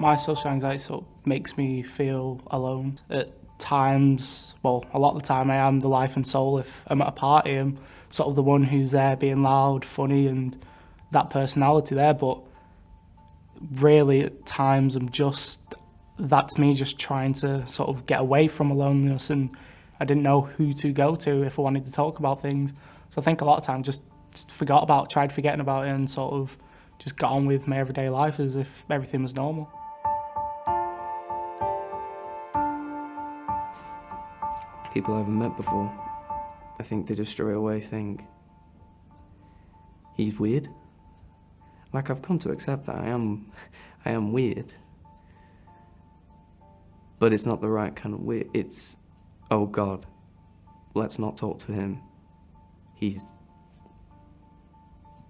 My social anxiety sort of makes me feel alone. At times, well, a lot of the time I am the life and soul. If I'm at a party, I'm sort of the one who's there being loud, funny and that personality there, but really at times I'm just, that's me just trying to sort of get away from aloneness and I didn't know who to go to if I wanted to talk about things. So I think a lot of times just forgot about, tried forgetting about it and sort of just got on with my everyday life as if everything was normal. People I haven't met before, I think they just straight away think, he's weird. Like I've come to accept that I am, I am weird. But it's not the right kind of weird. It's, oh God, let's not talk to him. He's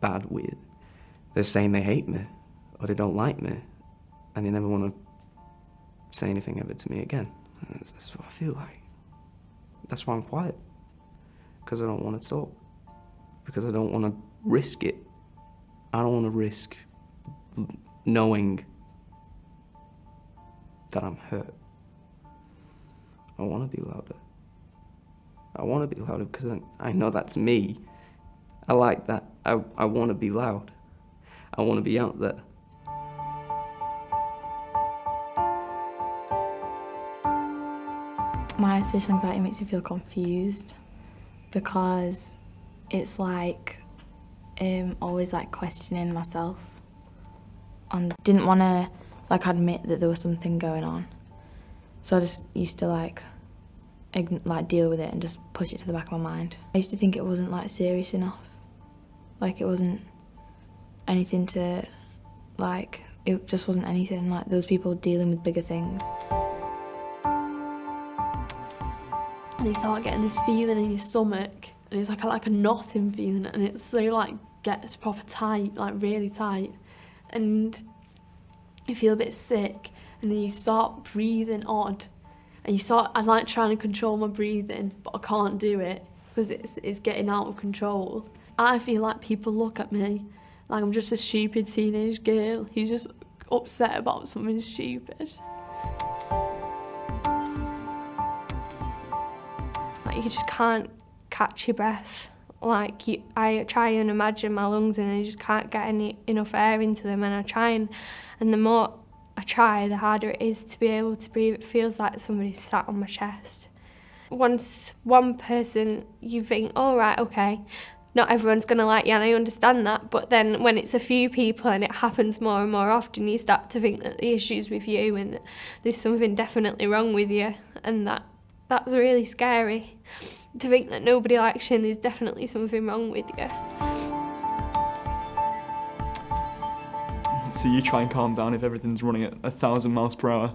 bad weird. They're saying they hate me or they don't like me and they never want to say anything ever to me again. That's, that's what I feel like. That's why I'm quiet. Because I don't want to talk. Because I don't want to risk it. I don't want to risk knowing that I'm hurt. I want to be louder. I want to be louder because I, know that's me. I like that. I, I want to be loud. I want to be out there. My social anxiety makes me feel confused because it's like um, always like questioning myself and didn't want to like admit that there was something going on. So I just used to like like deal with it and just push it to the back of my mind. I used to think it wasn't like serious enough. Like it wasn't anything to like it just wasn't anything like those people dealing with bigger things. And you start getting this feeling in your stomach and it's like a, like a knotting feeling and it's so like gets proper tight, like really tight. And you feel a bit sick and then you start breathing odd and you start, I'm like trying to control my breathing but I can't do it because it's, it's getting out of control. I feel like people look at me like I'm just a stupid teenage girl who's just upset about something stupid. You just can't catch your breath. Like you, I try and imagine my lungs and I just can't get any enough air into them and I try and, and the more I try, the harder it is to be able to breathe. It feels like somebody's sat on my chest. Once one person, you think, all oh, right, okay, not everyone's going to like you and I understand that but then when it's a few people and it happens more and more often you start to think that the issue's with you and there's something definitely wrong with you and that that's really scary to think that nobody likes you and there's definitely something wrong with you. So you try and calm down if everything's running at a thousand miles per hour.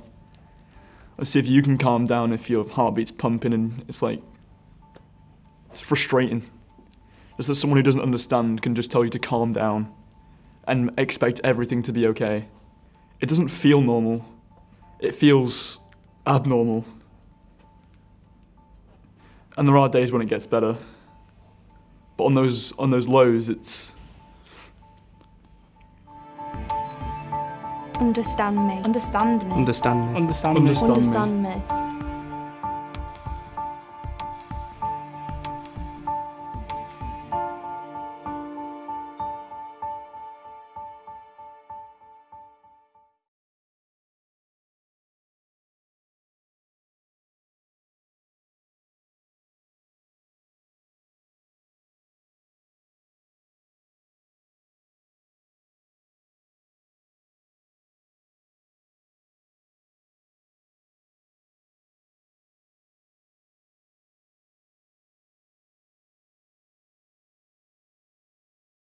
Let's see if you can calm down if your heartbeat's pumping and it's like, it's frustrating. Just that someone who doesn't understand can just tell you to calm down and expect everything to be okay. It doesn't feel normal. It feels abnormal. And there are days when it gets better. But on those on those lows it's Understand me. Understand me. Understand me. Understand me. Understand, Understand me. me.